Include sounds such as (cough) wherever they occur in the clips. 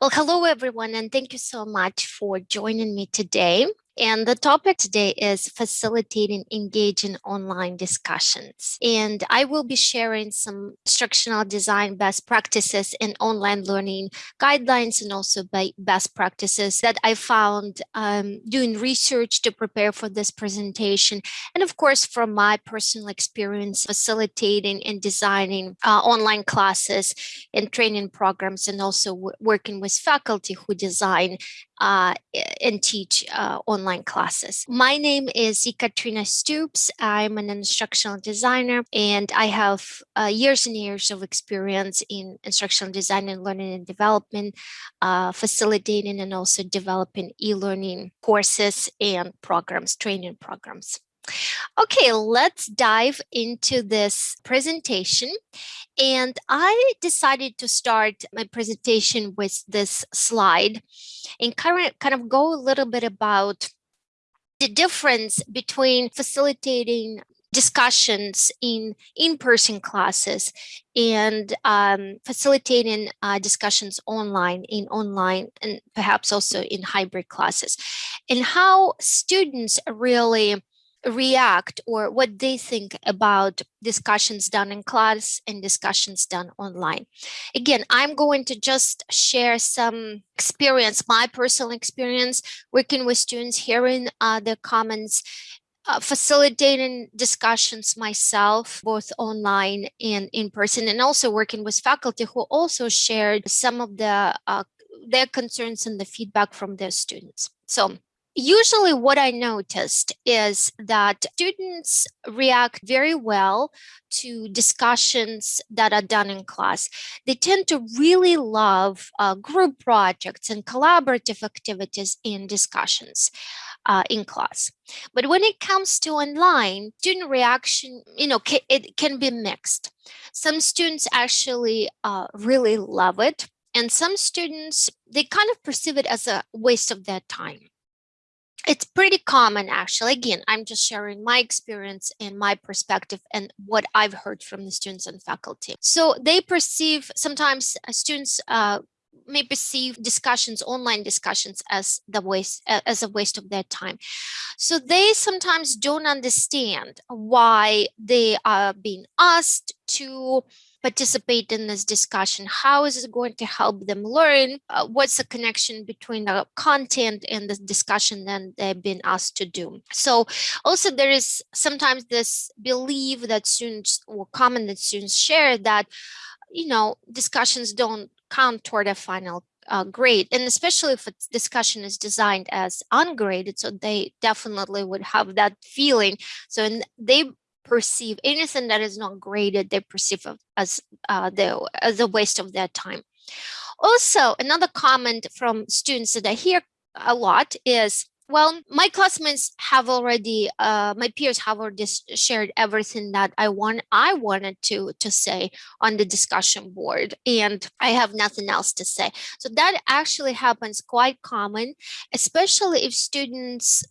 Well, hello, everyone, and thank you so much for joining me today. And the topic today is facilitating engaging online discussions. And I will be sharing some instructional design best practices and online learning guidelines and also best practices that I found um, doing research to prepare for this presentation. And of course, from my personal experience facilitating and designing uh, online classes and training programs and also working with faculty who design uh, and teach uh, online classes. My name is Ekaterina Stoops. I'm an instructional designer and I have uh, years and years of experience in instructional design and learning and development, uh, facilitating and also developing e-learning courses and programs, training programs. Okay, let's dive into this presentation. And I decided to start my presentation with this slide and kind of go a little bit about the difference between facilitating discussions in in-person classes and um, facilitating uh, discussions online in online and perhaps also in hybrid classes. And how students really react or what they think about discussions done in class and discussions done online. Again, I'm going to just share some experience, my personal experience working with students, hearing uh, their comments, uh, facilitating discussions myself, both online and in person, and also working with faculty who also shared some of the uh, their concerns and the feedback from their students. So usually what I noticed is that students react very well to discussions that are done in class. They tend to really love uh, group projects and collaborative activities in discussions. Uh, in class. But when it comes to online, student reaction, you know, it can be mixed. Some students actually uh, really love it. And some students, they kind of perceive it as a waste of their time it's pretty common actually. Again i'm just sharing my experience and my perspective and what i've heard from the students and faculty. So they perceive sometimes uh, students uh, may perceive discussions online discussions as the waste as a waste of their time. So they sometimes don't understand why they are being asked to participate in this discussion? How is it going to help them learn? Uh, what's the connection between the content and the discussion that they've been asked to do? So also there is sometimes this belief that students or comment that students share that, you know, discussions don't count toward a final uh, grade and especially if a discussion is designed as ungraded so they definitely would have that feeling so and they perceive anything that is not graded, they perceive as, uh, the, as a waste of their time. Also, another comment from students that I hear a lot is, well, my classmates have already, uh, my peers have already shared everything that I want, I wanted to to say on the discussion board, and I have nothing else to say. So that actually happens quite common, especially if students,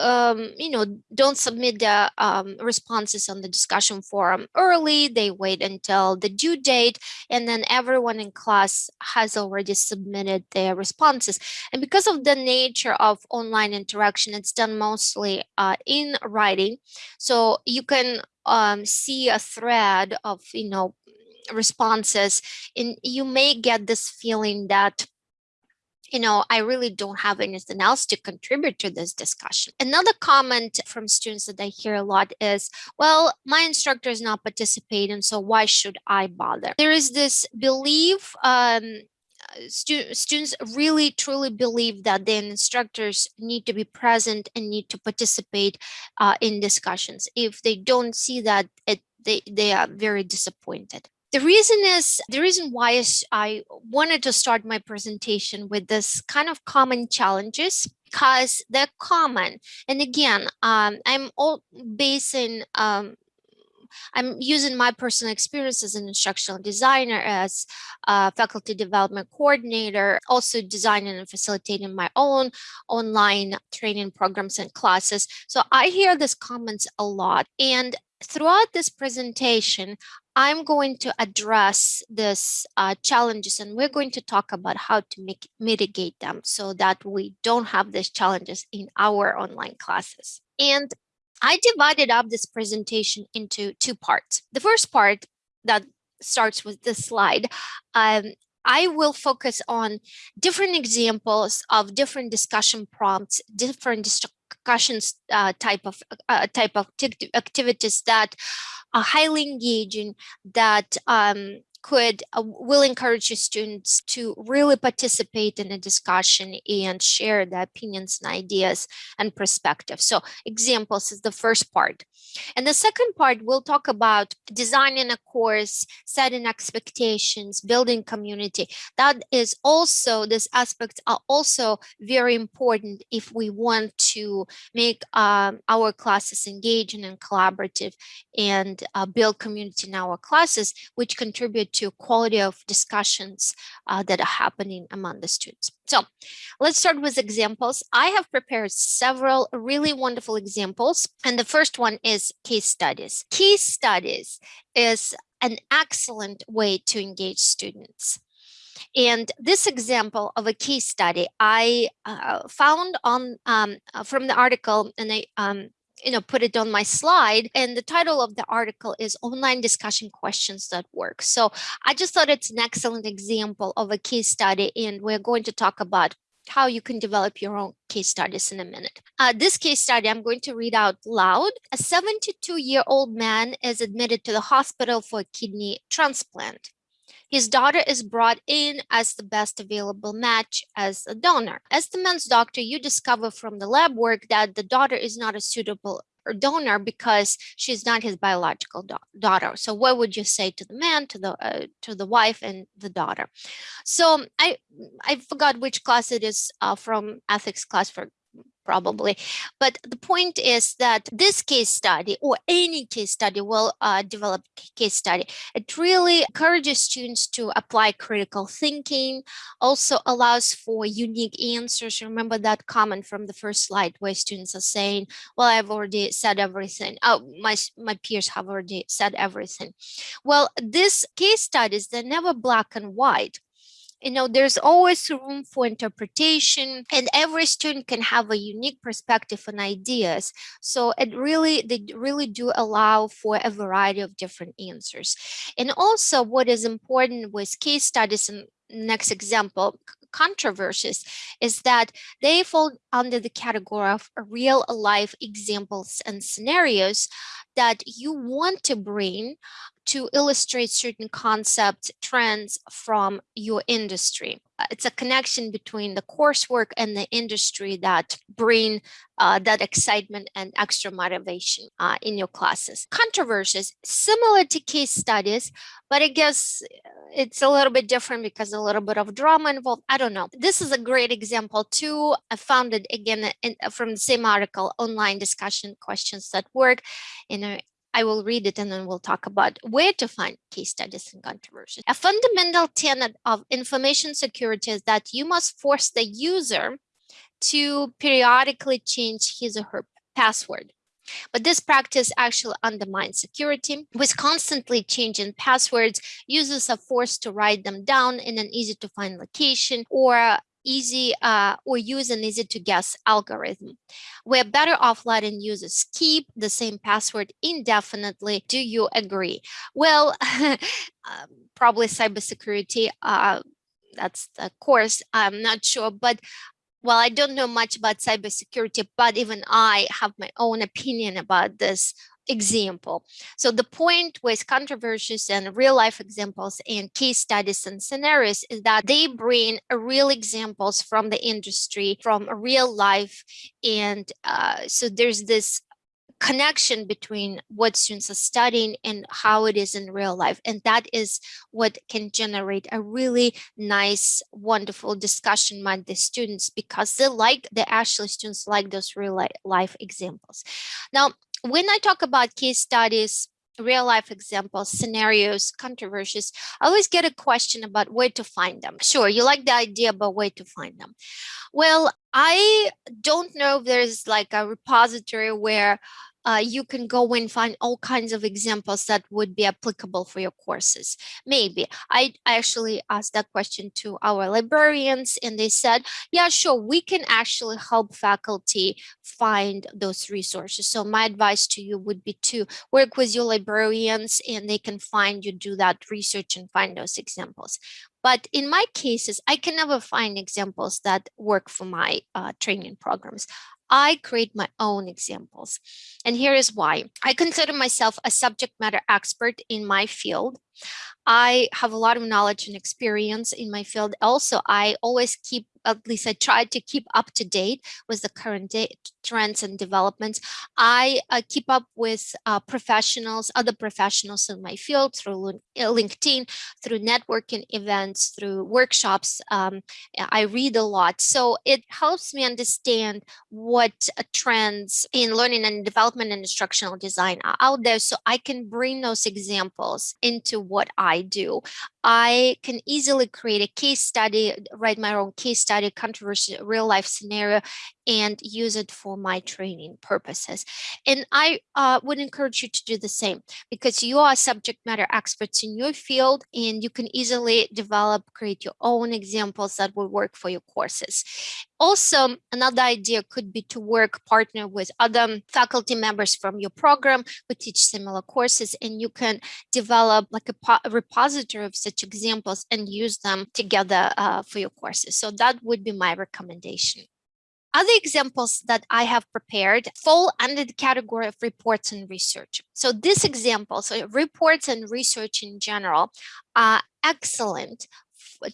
um, you know, don't submit the um, responses on the discussion forum early. They wait until the due date, and then everyone in class has already submitted their responses. And because of the nature of online interaction. It's done mostly uh, in writing. So you can um, see a thread of, you know, responses and you may get this feeling that you know, I really don't have anything else to contribute to this discussion. Another comment from students that I hear a lot is, well, my instructor is not participating, so why should I bother? There is this belief um, stu students really truly believe that the instructors need to be present and need to participate uh, in discussions. If they don't see that, it, they, they are very disappointed. The reason is, the reason why I wanted to start my presentation with this kind of common challenges because they're common. And again, um, I'm all basing um, I'm using my personal experience as an instructional designer, as a faculty development coordinator, also designing and facilitating my own online training programs and classes. So I hear these comments a lot. And throughout this presentation, I'm going to address this uh, challenges and we're going to talk about how to make, mitigate them so that we don't have these challenges in our online classes. And I divided up this presentation into two parts. The first part that starts with this slide, um, I will focus on different examples of different discussion prompts, different discussions uh, type of uh, type of activities that are highly engaging, that um, could uh, will encourage your students to really participate in a discussion and share their opinions and ideas and perspectives. So examples is the first part. And the second part, we'll talk about designing a course, setting expectations, building community. That is also, these aspects are also very important if we want to make um, our classes engaging and collaborative and uh, build community in our classes, which contribute to quality of discussions uh, that are happening among the students. So let's start with examples. I have prepared several really wonderful examples. And the first one is case studies. Case studies is an excellent way to engage students. And this example of a case study I uh, found on um, uh, from the article and I um, you know, put it on my slide. And the title of the article is Online Discussion Questions That Work. So I just thought it's an excellent example of a case study. And we're going to talk about how you can develop your own case studies in a minute. Uh, this case study I'm going to read out loud. A 72 year old man is admitted to the hospital for a kidney transplant. His daughter is brought in as the best available match as a donor. As the man's doctor, you discover from the lab work that the daughter is not a suitable donor because she's not his biological da daughter. So what would you say to the man, to the uh, to the wife, and the daughter? So I I forgot which class it is uh, from ethics class for probably. But the point is that this case study or any case study will uh, develop case study. It really encourages students to apply critical thinking, also allows for unique answers. Remember that comment from the first slide where students are saying, well, I've already said everything. Oh, my, my peers have already said everything. Well, this case studies, they're never black and white you know, there's always room for interpretation and every student can have a unique perspective and ideas. So it really, they really do allow for a variety of different answers. And also what is important with case studies and next example, controversies is that they fall under the category of real life examples and scenarios that you want to bring to illustrate certain concepts, trends from your industry. Uh, it's a connection between the coursework and the industry that bring uh, that excitement and extra motivation uh, in your classes. Controversies, similar to case studies, but I guess uh, it's a little bit different because a little bit of drama involved. I don't know. This is a great example too. I found it again in, from the same article, online discussion questions that work. You know, I will read it and then we'll talk about where to find case studies and controversies. A fundamental tenet of information security is that you must force the user to periodically change his or her password. But this practice actually undermines security. With constantly changing passwords, users are forced to write them down in an easy to find location or easy uh, or use an easy to guess algorithm. We're better off letting users keep the same password indefinitely. Do you agree? Well, (laughs) um, probably cybersecurity, uh, that's the course, I'm not sure, but well, I don't know much about cybersecurity, but even I have my own opinion about this example. So the point with controversies and real life examples and case studies and scenarios is that they bring real examples from the industry, from real life. And uh, so there's this connection between what students are studying and how it is in real life. And that is what can generate a really nice, wonderful discussion among the students because they like, the actually students like those real life examples. Now, when I talk about case studies, real life examples, scenarios, controversies, I always get a question about where to find them. Sure, you like the idea, but where to find them? Well, I don't know if there's like a repository where uh, you can go and find all kinds of examples that would be applicable for your courses. Maybe I, actually asked that question to our librarians and they said, yeah, sure, we can actually help faculty find those resources. So my advice to you would be to work with your librarians and they can find you do that research and find those examples. But in my cases, I can never find examples that work for my uh, training programs. I create my own examples. And here is why. I consider myself a subject matter expert in my field. I have a lot of knowledge and experience in my field. Also, I always keep at least I try to keep up to date with the current trends and developments. I uh, keep up with uh, professionals, other professionals in my field through uh, LinkedIn, through networking events, through workshops. Um, I read a lot. So it helps me understand what uh, trends in learning and development and instructional design are out there so I can bring those examples into what I do. I can easily create a case study, write my own case study, controversy, real life scenario, and use it for my training purposes. And I uh, would encourage you to do the same because you are subject matter experts in your field and you can easily develop, create your own examples that will work for your courses. Also, another idea could be to work partner with other faculty members from your program who teach similar courses and you can develop like a, a repository of such examples and use them together uh, for your courses. So that would be my recommendation. Other examples that I have prepared fall under the category of reports and research. So this example, so reports and research in general, are excellent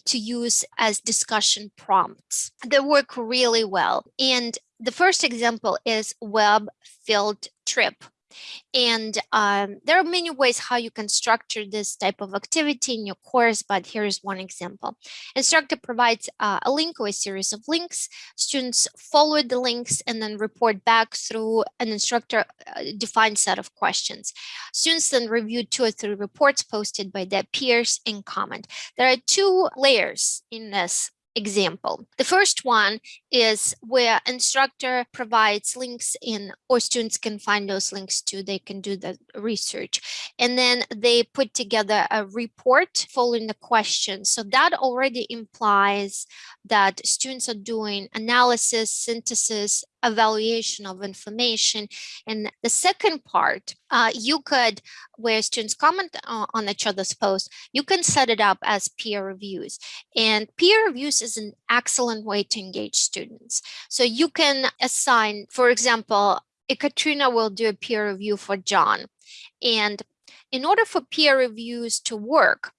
to use as discussion prompts. They work really well. And the first example is web field trip. And um, there are many ways how you can structure this type of activity in your course, but here's one example. Instructor provides uh, a link or a series of links. Students follow the links and then report back through an instructor uh, defined set of questions. Students then review two or three reports posted by their peers and comment. There are two layers in this example. The first one is where instructor provides links in or students can find those links too. They can do the research and then they put together a report following the question. So that already implies that students are doing analysis, synthesis, evaluation of information. And the second part, uh, you could, where students comment on each other's posts, you can set it up as peer reviews. And peer reviews is an excellent way to engage students. So you can assign, for example, Katrina will do a peer review for John. And in order for peer reviews to work,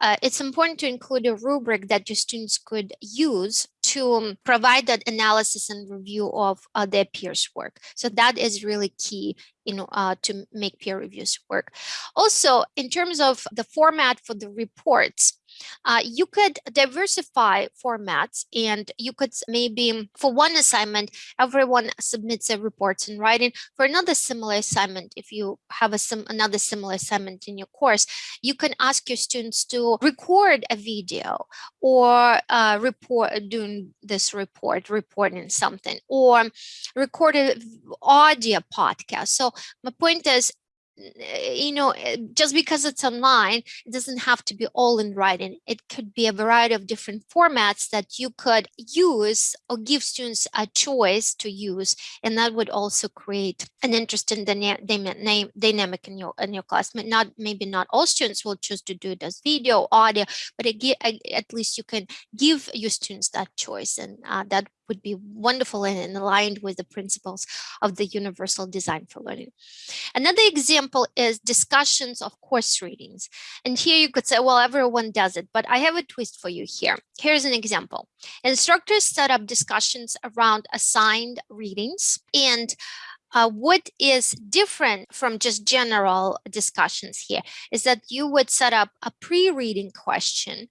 uh, it's important to include a rubric that your students could use to um, provide that analysis and review of uh, their peers work. So that is really key know, uh, to make peer reviews work. Also, in terms of the format for the reports, uh, you could diversify formats and you could maybe for one assignment, everyone submits a reports in writing. For another similar assignment, if you have a sim another similar assignment in your course, you can ask your students to record a video or uh, report doing this report, reporting something or record an audio podcast. So my point is you know, eh, just because it's online, it doesn't have to be all in writing. It could be a variety of different formats that you could use or give students a choice to use. And that would also create an interesting dynamic in your, in your class. Not, maybe not all students will choose to do it as video, audio, but at least you can give your students that choice. And uh, that would be wonderful and aligned with the principles of the universal design for learning. Another example is discussions of course readings. And here you could say, well, everyone does it, but I have a twist for you here. Here's an example. Instructors set up discussions around assigned readings and uh, what is different from just general discussions here is that you would set up a pre-reading question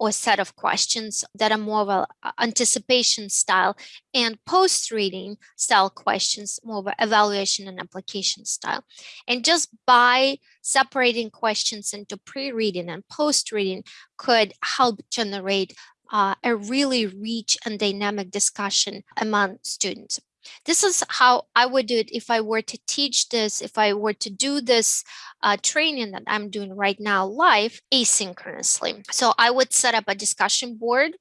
or set of questions that are more of anticipation style and post-reading style questions, more of evaluation and application style. And just by separating questions into pre-reading and post-reading could help generate uh, a really rich and dynamic discussion among students. This is how I would do it if I were to teach this, if I were to do this uh, training that I'm doing right now live asynchronously. So I would set up a discussion board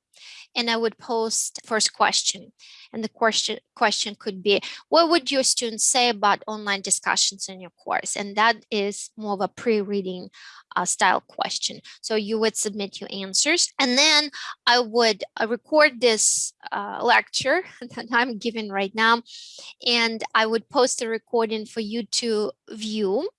and I would post first question. And the question question could be, what would your students say about online discussions in your course? And that is more of a pre-reading uh, style question. So you would submit your answers and then I would uh, record this uh, lecture (laughs) that I'm giving right now and I would post the recording for you to view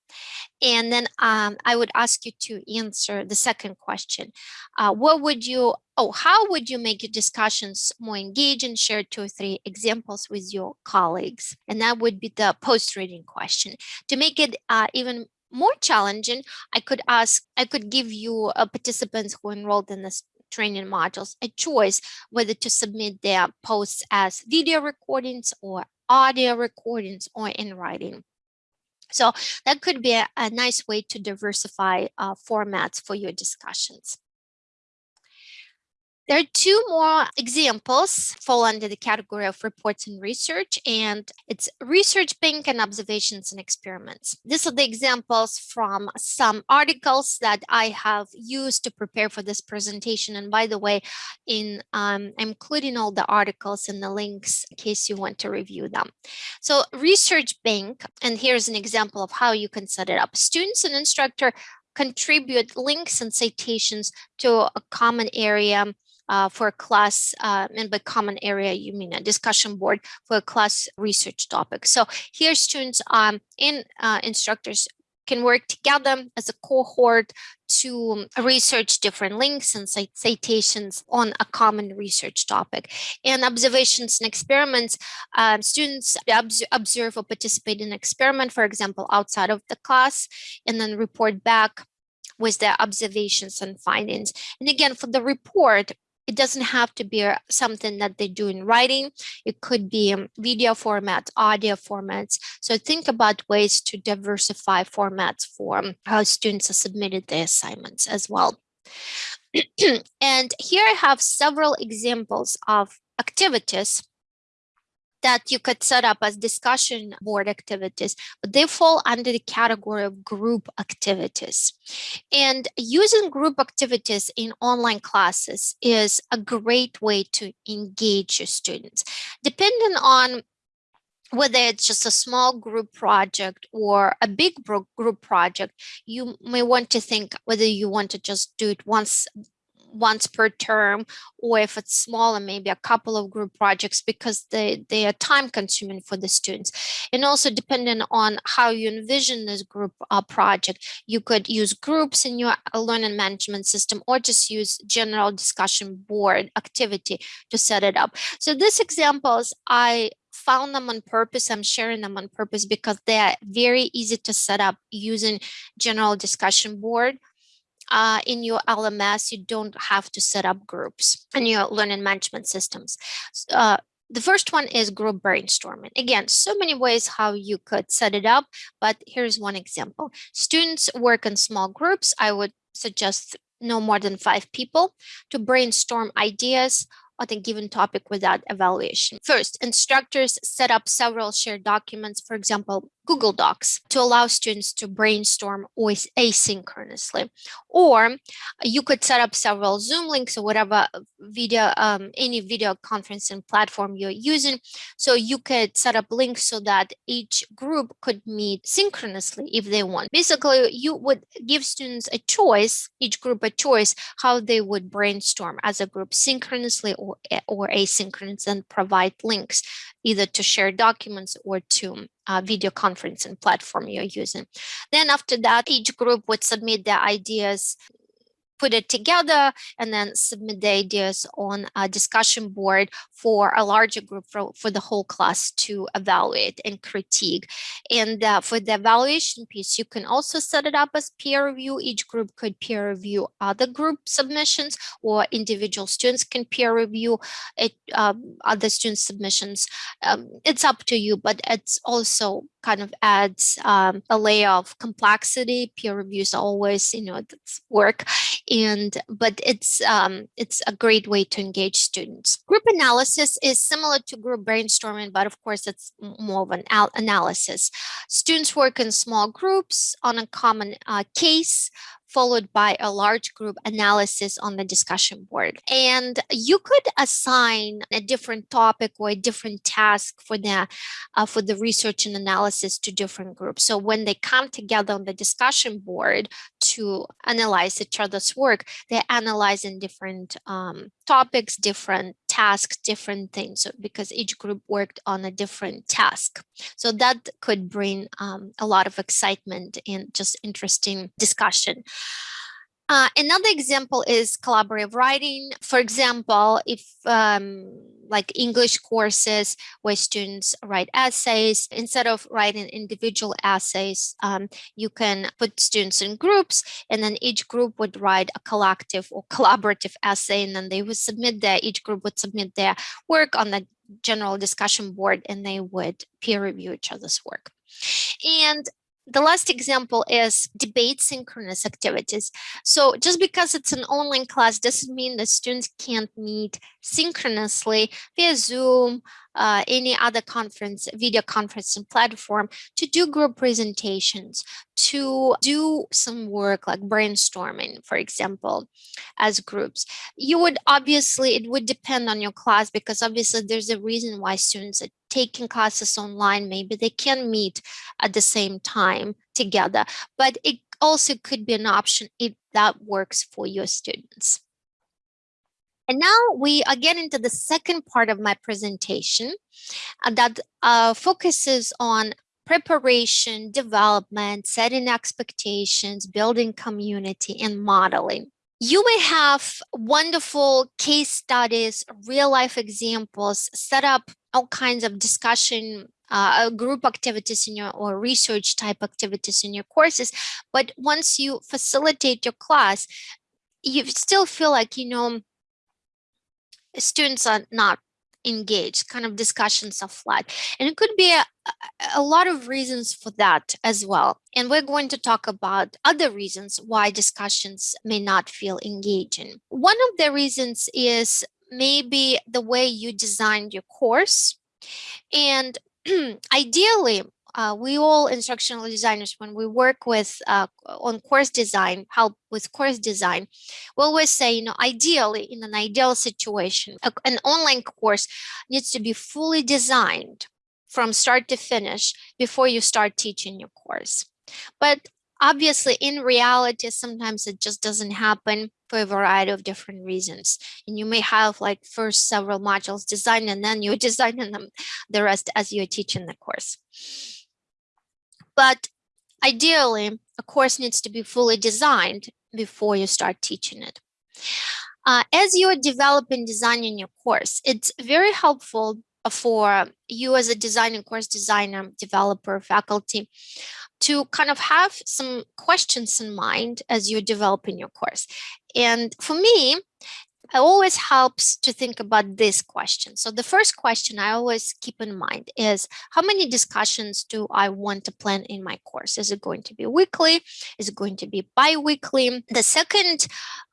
and then um, I would ask you to answer the second question. Uh, what would you, oh, how would you make your discussions more engaging? Share two or three examples with your colleagues. And that would be the post-reading question. To make it uh, even more challenging, I could ask, I could give you uh, participants who enrolled in this training modules a choice whether to submit their posts as video recordings or audio recordings or in writing. So that could be a, a nice way to diversify uh, formats for your discussions. There are two more examples fall under the category of reports and research, and it's research bank and observations and experiments. These are the examples from some articles that I have used to prepare for this presentation. And by the way, in um, I'm including all the articles and the links in case you want to review them. So research bank, and here's an example of how you can set it up. Students and instructor contribute links and citations to a common area uh, for a class, uh, and by common area, you mean a discussion board for a class research topic. So here students um, and uh, instructors can work together as a cohort to research different links and citations on a common research topic. And observations and experiments, uh, students observe or participate in an experiment, for example, outside of the class, and then report back with their observations and findings. And again, for the report, it doesn't have to be something that they do in writing. It could be um, video formats, audio formats. So think about ways to diversify formats for um, how students have submitted their assignments as well. (clears throat) and here I have several examples of activities that you could set up as discussion board activities, but they fall under the category of group activities. And using group activities in online classes is a great way to engage your students. Depending on whether it's just a small group project or a big group project, you may want to think whether you want to just do it once once per term, or if it's smaller, maybe a couple of group projects because they, they are time consuming for the students. And also depending on how you envision this group uh, project, you could use groups in your uh, learning management system or just use general discussion board activity to set it up. So these examples, I found them on purpose. I'm sharing them on purpose because they are very easy to set up using general discussion board uh, in your LMS, you don't have to set up groups in your learning management systems. Uh, the first one is group brainstorming. Again, so many ways how you could set it up, but here's one example. Students work in small groups. I would suggest no more than five people to brainstorm ideas on a given topic without evaluation. First, instructors set up several shared documents, for example, Google Docs to allow students to brainstorm asynchronously. Or you could set up several Zoom links or whatever video, um, any video conferencing platform you're using. So you could set up links so that each group could meet synchronously if they want. Basically, you would give students a choice, each group a choice, how they would brainstorm as a group synchronously or, or asynchronous and provide links either to share documents or to uh, video conferencing platform you're using. Then after that, each group would submit their ideas put it together and then submit the ideas on a discussion board for a larger group for, for the whole class to evaluate and critique. And uh, for the evaluation piece, you can also set it up as peer review. Each group could peer review other group submissions or individual students can peer review it, um, other student submissions. Um, it's up to you, but it's also kind of adds um, a layer of complexity. Peer reviews always, you know, it's work, and but it's um, it's a great way to engage students. Group analysis is similar to group brainstorming, but of course it's more of an analysis. Students work in small groups on a common uh, case followed by a large group analysis on the discussion board. And you could assign a different topic or a different task for the, uh, for the research and analysis to different groups. So when they come together on the discussion board to analyze each other's work, they're analyzing different um, topics, different tasks, different things, so because each group worked on a different task. So that could bring um, a lot of excitement and just interesting discussion. Uh, another example is collaborative writing. For example, if um, like English courses where students write essays, instead of writing individual essays, um, you can put students in groups and then each group would write a collective or collaborative essay and then they would submit their, each group would submit their work on the general discussion board and they would peer review each other's work. And the last example is debate synchronous activities. So just because it's an online class doesn't mean that students can't meet synchronously via Zoom, uh, any other conference, video conferencing platform to do group presentations, to do some work like brainstorming, for example, as groups. You would obviously, it would depend on your class because obviously there's a reason why students are taking classes online. Maybe they can meet at the same time together, but it also could be an option if that works for your students. And now we are getting to the second part of my presentation uh, that uh, focuses on preparation, development, setting expectations, building community, and modeling. You may have wonderful case studies, real life examples, set up all kinds of discussion uh, group activities in your or research type activities in your courses. But once you facilitate your class, you still feel like, you know, students are not engaged, kind of discussions are flat. And it could be a, a lot of reasons for that as well. And we're going to talk about other reasons why discussions may not feel engaging. One of the reasons is maybe the way you designed your course. And (clears throat) ideally, uh, we all instructional designers, when we work with uh, on course design, help with course design, we always say, you know, ideally, in an ideal situation, an online course needs to be fully designed from start to finish before you start teaching your course. But obviously, in reality, sometimes it just doesn't happen for a variety of different reasons. And you may have like first several modules designed and then you're (laughs) designing them the rest as you're teaching the course. But ideally, a course needs to be fully designed before you start teaching it. Uh, as you're developing designing your course, it's very helpful for you as a designing course designer, developer, faculty, to kind of have some questions in mind as you're developing your course. And for me, it always helps to think about this question. So the first question I always keep in mind is how many discussions do I want to plan in my course? Is it going to be weekly? Is it going to be bi-weekly? The second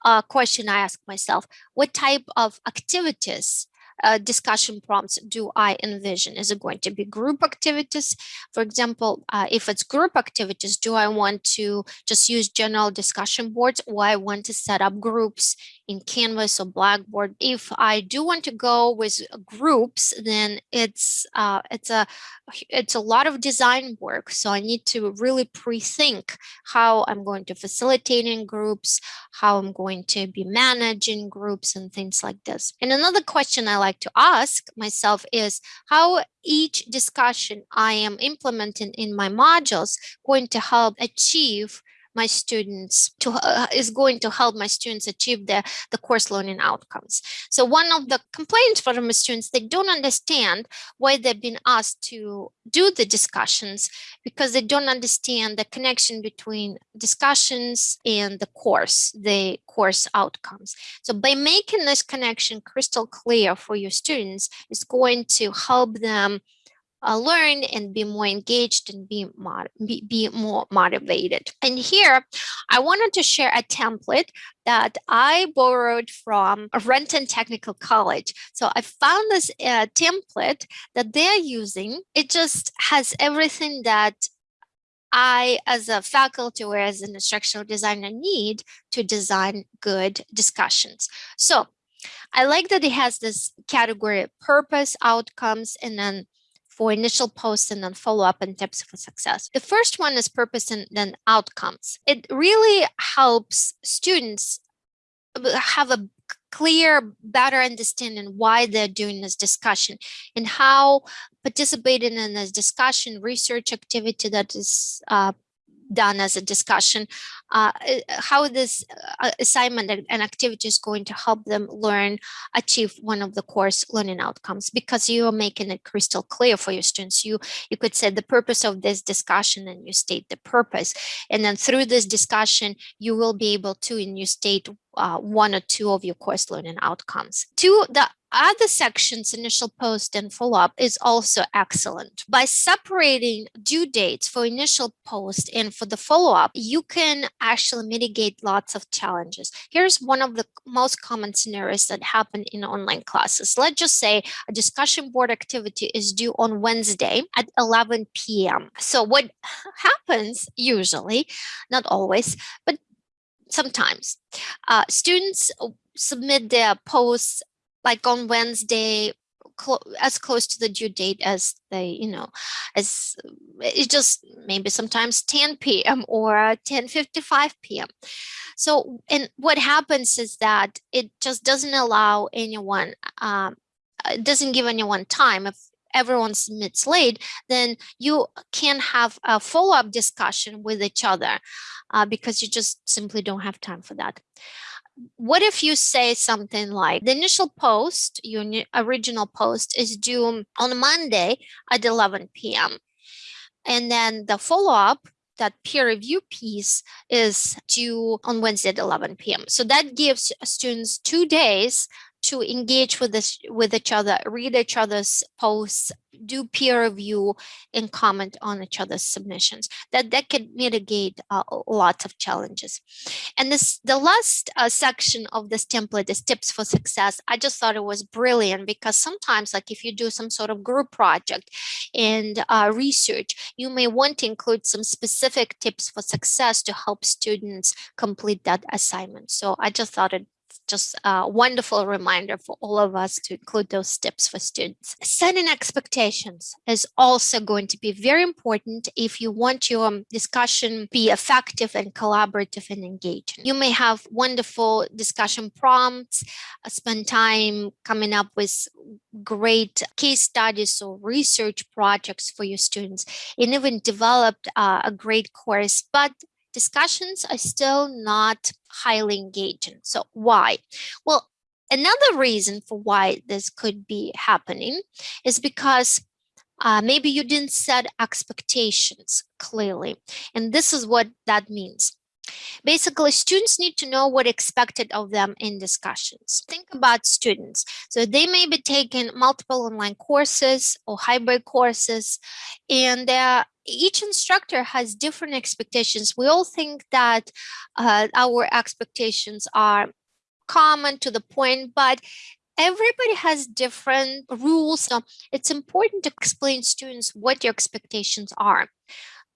uh, question I ask myself, what type of activities uh, discussion prompts do I envision? Is it going to be group activities? For example, uh, if it's group activities, do I want to just use general discussion boards or I want to set up groups in Canvas or Blackboard? If I do want to go with groups, then it's uh, it's a it's a lot of design work. So I need to really pre-think how I'm going to facilitate in groups, how I'm going to be managing groups and things like this. And another question I like to ask myself is how each discussion I am implementing in my modules going to help achieve my students to uh, is going to help my students achieve the the course learning outcomes. So one of the complaints from my students they don't understand why they've been asked to do the discussions because they don't understand the connection between discussions and the course the course outcomes. So by making this connection crystal clear for your students it's going to help them uh, learn and be more engaged and be, be, be more motivated. And here, I wanted to share a template that I borrowed from Renton Technical College. So I found this uh, template that they're using. It just has everything that I, as a faculty or as an instructional designer, need to design good discussions. So I like that it has this category of purpose, outcomes, and then for initial posts and then follow up and tips for success. The first one is purpose and then outcomes. It really helps students have a clear, better understanding why they're doing this discussion and how participating in this discussion research activity that is uh, done as a discussion, uh, how this uh, assignment and activity is going to help them learn, achieve one of the course learning outcomes, because you are making it crystal clear for your students. You, you could say the purpose of this discussion and you state the purpose. And then through this discussion, you will be able to, and you state uh, one or two of your course learning outcomes. Two, the other sections, initial post and follow-up is also excellent. By separating due dates for initial post and for the follow-up, you can actually mitigate lots of challenges. Here's one of the most common scenarios that happen in online classes. Let's just say a discussion board activity is due on Wednesday at 11 p.m. So what (laughs) happens usually, not always, but sometimes uh, students submit their posts like on Wednesday as close to the due date as they, you know, as it's just maybe sometimes 10 p.m. or 10:55 p.m. So, and what happens is that it just doesn't allow anyone, um, it doesn't give anyone time. If everyone submits late, then you can have a follow-up discussion with each other uh, because you just simply don't have time for that. What if you say something like the initial post, your original post is due on Monday at 11 p.m. And then the follow-up that peer review piece is due on Wednesday at 11 p.m. So that gives students two days to engage with this with each other, read each other's posts, do peer review, and comment on each other's submissions. That that could mitigate uh, lots of challenges. And this the last uh, section of this template is tips for success. I just thought it was brilliant because sometimes, like if you do some sort of group project and uh, research, you may want to include some specific tips for success to help students complete that assignment. So I just thought it just a wonderful reminder for all of us to include those tips for students. Setting expectations is also going to be very important if you want your discussion be effective and collaborative and engaging. You may have wonderful discussion prompts, uh, spend time coming up with great case studies or research projects for your students, and even developed uh, a great course, but discussions are still not highly engaging. So why? Well, another reason for why this could be happening is because uh, maybe you didn't set expectations clearly. And this is what that means. Basically, students need to know what expected of them in discussions. Think about students. So they may be taking multiple online courses or hybrid courses, and each instructor has different expectations. We all think that uh, our expectations are common to the point, but everybody has different rules. So it's important to explain students what your expectations are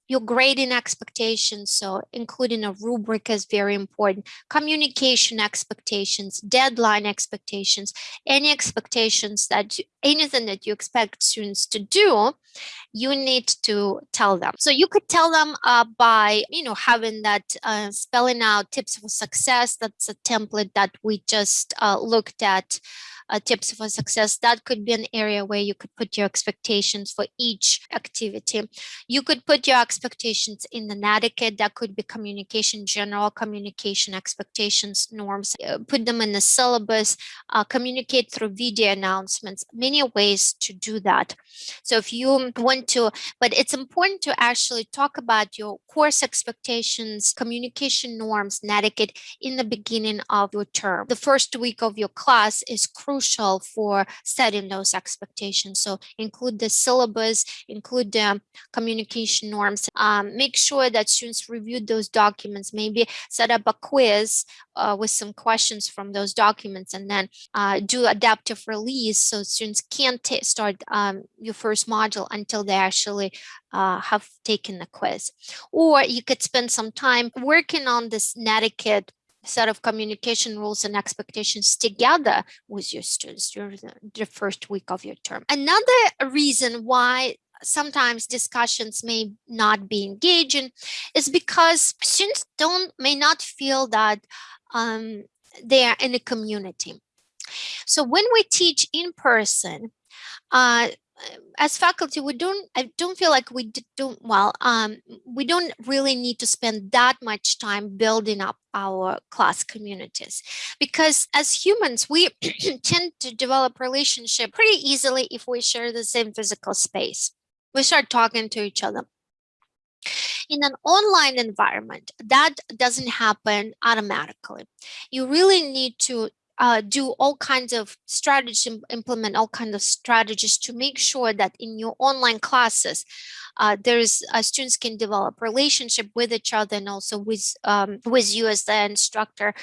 your grading expectations, so including a rubric is very important, communication expectations, deadline expectations, any expectations that you, anything that you expect students to do, you need to tell them. So you could tell them uh, by, you know, having that uh, spelling out tips for success. That's a template that we just uh, looked at uh, tips for success, that could be an area where you could put your expectations for each activity. You could put your expectations in the netiquette, that could be communication, general communication expectations, norms, uh, put them in the syllabus, uh, communicate through video announcements, many ways to do that. So if you want to, but it's important to actually talk about your course expectations, communication norms, netiquette in the beginning of your term. The first week of your class is crucial crucial for setting those expectations. So include the syllabus, include the communication norms, um, make sure that students review those documents, maybe set up a quiz uh, with some questions from those documents and then uh, do adaptive release so students can't start um, your first module until they actually uh, have taken the quiz. Or you could spend some time working on this netiquette set of communication rules and expectations together with your students during the, first week of your term. Another reason why sometimes discussions may not be engaging is because students don't may not feel that um, they are in a community. So when we teach in person, uh, as faculty, we don't, I don't feel like we don't, well, um, we don't really need to spend that much time building up our class communities because as humans, we (clears throat) tend to develop relationship pretty easily if we share the same physical space. We start talking to each other. In an online environment, that doesn't happen automatically. You really need to uh, do all kinds of strategies, implement all kinds of strategies to make sure that in your online classes, uh, there's uh, students can develop relationship with each other and also with um, with you as the instructor.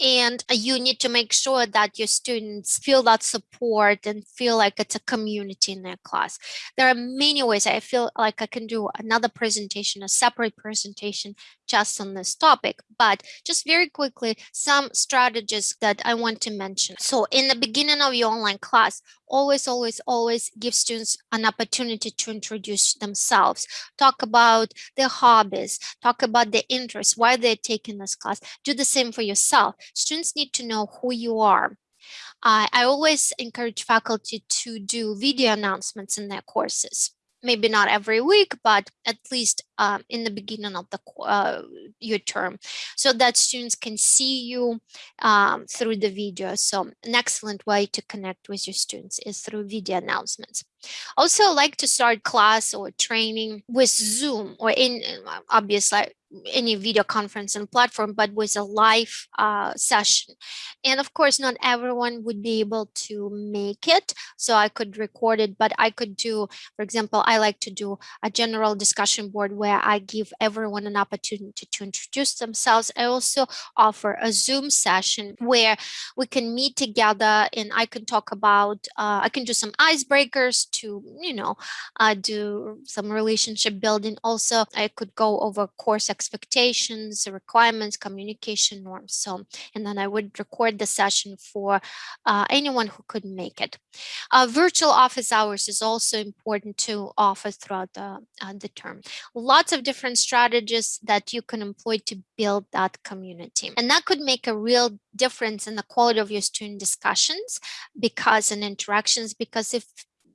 And you need to make sure that your students feel that support and feel like it's a community in their class. There are many ways I feel like I can do another presentation, a separate presentation just on this topic, but just very quickly, some strategies that I want to mention. So in the beginning of your online class, always, always, always give students an opportunity to introduce themselves, talk about their hobbies, talk about their interests, why they're taking this class. Do the same for yourself. Students need to know who you are. Uh, I always encourage faculty to do video announcements in their courses maybe not every week, but at least um, in the beginning of the uh, your term, so that students can see you um, through the video. So an excellent way to connect with your students is through video announcements. Also like to start class or training with Zoom or in obviously any video conferencing platform, but with a live uh, session. And of course, not everyone would be able to make it. So I could record it, but I could do, for example, I like to do a general discussion board where I give everyone an opportunity to introduce themselves. I also offer a Zoom session where we can meet together and I can talk about, uh, I can do some icebreakers to, you know, uh, do some relationship building. Also, I could go over course expectations, requirements, communication norms. So, and then I would record the session for uh, anyone who couldn't make it. Uh, virtual office hours is also important to offer throughout the, uh, the term. Lots of different strategies that you can employ to build that community. And that could make a real difference in the quality of your student discussions because and interactions, because if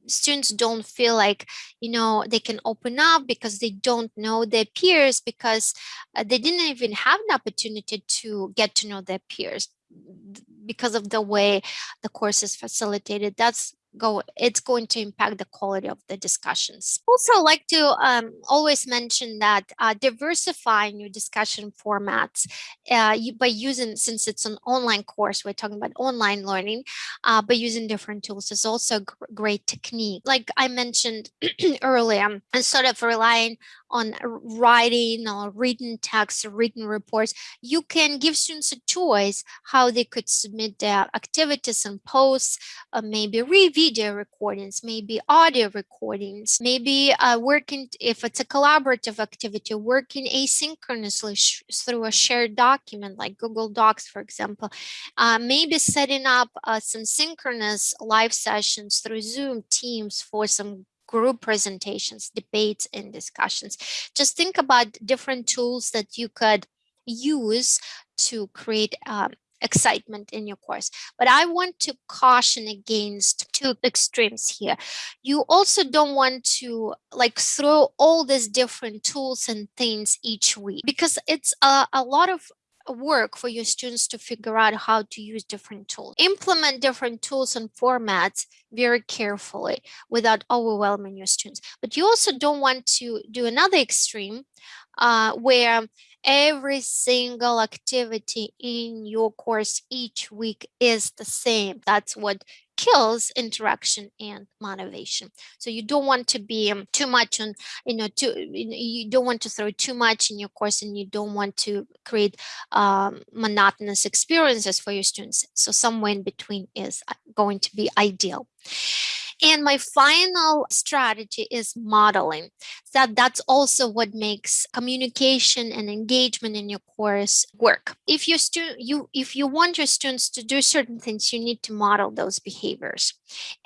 students don't feel like you know they can open up because they don't know their peers because uh, they didn't even have an opportunity to get to know their peers because of the way the course is facilitated. That's go it's going to impact the quality of the discussions. Also like to um, always mention that uh, diversifying your discussion formats uh, you, by using since it's an online course we're talking about online learning uh, by using different tools is also a great technique. Like i mentioned (clears throat) earlier and sort of relying on writing or written text written reports you can give students a choice how they could submit their activities and posts uh, maybe re video recordings, maybe audio recordings, maybe uh, working, if it's a collaborative activity, working asynchronously through a shared document like Google Docs, for example, uh, maybe setting up uh, some synchronous live sessions through Zoom, Teams for some group presentations, debates, and discussions. Just think about different tools that you could use to create um, excitement in your course. But I want to caution against two extremes here. You also don't want to like throw all these different tools and things each week because it's a, a lot of work for your students to figure out how to use different tools. Implement different tools and formats very carefully without overwhelming your students. But you also don't want to do another extreme uh, where every single activity in your course each week is the same. That's what kills interaction and motivation. So you don't want to be um, too much on, you know, too, you don't want to throw too much in your course and you don't want to create um, monotonous experiences for your students. So somewhere in between is uh, going to be ideal. And my final strategy is modeling. That that's also what makes communication and engagement in your course work. If you student you if you want your students to do certain things, you need to model those behaviors.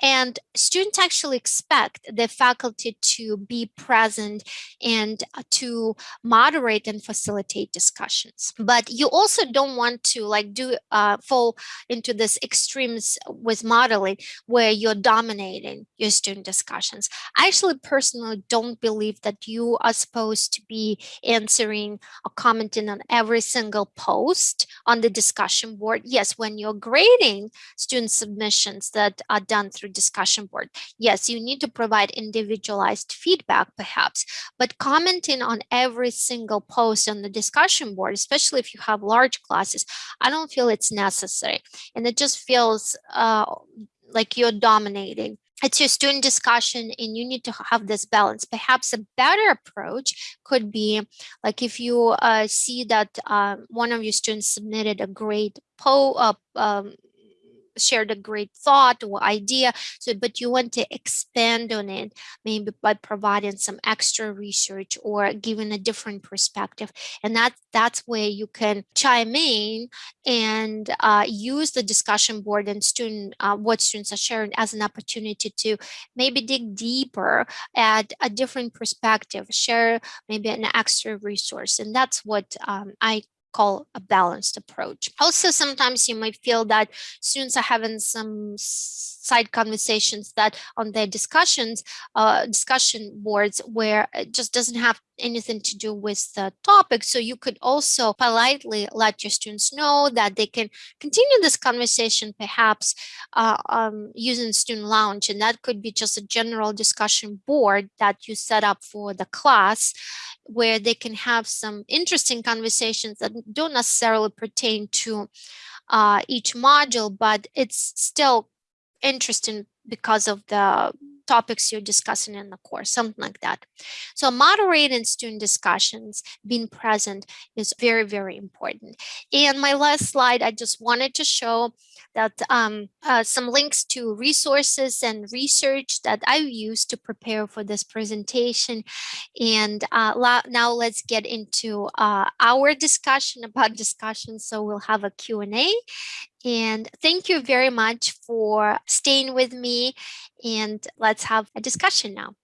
And students actually expect the faculty to be present and uh, to moderate and facilitate discussions. But you also don't want to like do uh, fall into this extremes with modeling where you're dominating your student discussions. I actually personally don't believe that you are supposed to be answering or commenting on every single post on the discussion board. Yes, when you're grading student submissions that are done through discussion board, yes, you need to provide individualized feedback perhaps, but commenting on every single post on the discussion board, especially if you have large classes, I don't feel it's necessary. And it just feels uh, like you're dominating it's your student discussion and you need to have this balance. Perhaps a better approach could be like if you uh, see that uh, one of your students submitted a great po uh, um, shared a great thought or idea so but you want to expand on it maybe by providing some extra research or giving a different perspective and that that's where you can chime in and uh, use the discussion board and student uh, what students are sharing as an opportunity to maybe dig deeper at a different perspective share maybe an extra resource and that's what um, I call a balanced approach. Also, sometimes you might feel that students are having some side conversations that on their discussions, uh, discussion boards where it just doesn't have anything to do with the topic. So you could also politely let your students know that they can continue this conversation perhaps uh, um, using student lounge. And that could be just a general discussion board that you set up for the class where they can have some interesting conversations that don't necessarily pertain to uh, each module, but it's still interesting because of the topics you're discussing in the course, something like that. So moderating student discussions, being present is very, very important. And my last slide, I just wanted to show that um, uh, some links to resources and research that I used to prepare for this presentation. And uh, now let's get into uh, our discussion about discussion. So we'll have a Q&A and thank you very much for staying with me. And let's have a discussion now.